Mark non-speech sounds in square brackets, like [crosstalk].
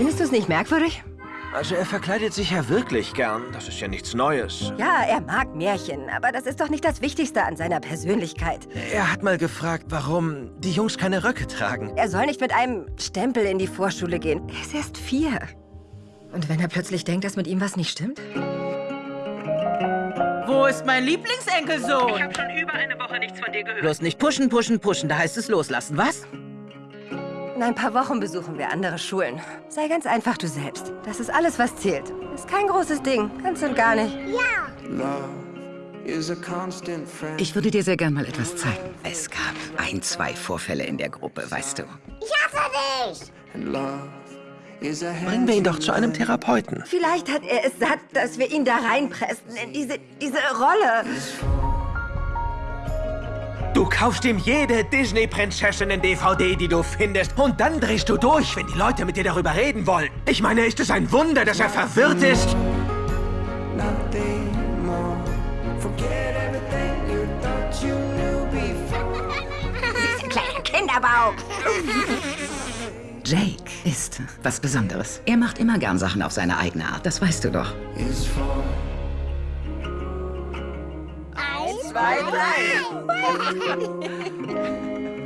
Findest du es nicht merkwürdig? Also er verkleidet sich ja wirklich gern. Das ist ja nichts Neues. Ja, er mag Märchen, aber das ist doch nicht das Wichtigste an seiner Persönlichkeit. Er hat mal gefragt, warum die Jungs keine Röcke tragen. Er soll nicht mit einem Stempel in die Vorschule gehen. Er ist erst vier. Und wenn er plötzlich denkt, dass mit ihm was nicht stimmt? Wo ist mein Lieblingsenkelsohn? Ich habe schon über eine Woche nichts von dir gehört. Bloß nicht pushen, pushen, pushen. Da heißt es loslassen, was? In ein paar Wochen besuchen wir andere Schulen. Sei ganz einfach du selbst. Das ist alles, was zählt. Ist kein großes Ding. Ganz und gar nicht. Ich würde dir sehr gern mal etwas zeigen. Es gab ein, zwei Vorfälle in der Gruppe, weißt du. Bringen wir ihn doch zu einem Therapeuten. Vielleicht hat er es satt, dass wir ihn da reinpressen in diese, diese Rolle. Du kaufst ihm jede Disney-Prinzessinnen-DVD, die du findest. Und dann drehst du durch, wenn die Leute mit dir darüber reden wollen. Ich meine, ist es ein Wunder, dass er verwirrt ist? Dieser kleine Kinderbauch. Jake ist was Besonderes. Er macht immer gern Sachen auf seine eigene Art, das weißt du doch. Zwei, drei. [laughs]